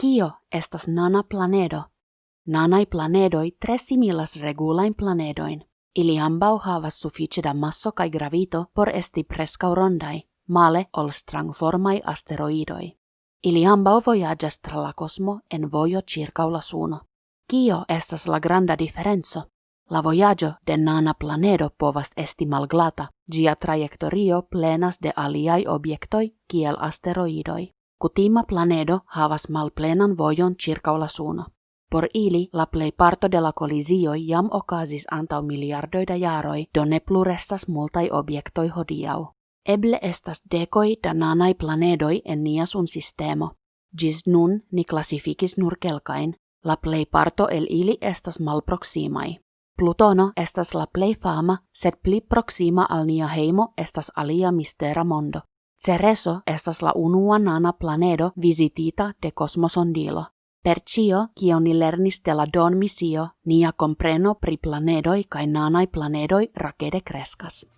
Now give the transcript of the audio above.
Kio estas nana planedo? Nanai planedoi tre similas regulain planedoin. Ili ambau havas suffice da masso kai gravito por esti prescau rondai, male ol strangformai asteroidoi. Ili ambau voyagas tra la cosmo en vojo circau la suno. Kio estas la granda differenzo? La voyaggio de nana planedo povas esti malglata, gia trajectorio plenas de aliai objektoi kiel asteroidoi. Kutima planedo havas malplenan vojon circa la suno. Por ili la plej parto de la kolizioj jam okazis antaŭ miliardoj da jaroj, do ne plu restas multaj objektoj hodiaŭ. Eble estas dekoj da nanaj planedoj en nia sun sistemo. Gis nun ni klasifikis nur kelkain, la plej parto el ili estas malproksimaj. Plutono estas la plej fama, sed pli proxima al nia heimo estas alia mistera mondo. Cereso estas la unua nana planedo visitita de kosmosondilo. Per cio, ni lernis de la Don misio, nia compreno pri planedoi kai nanai planedoi rakede kreskas.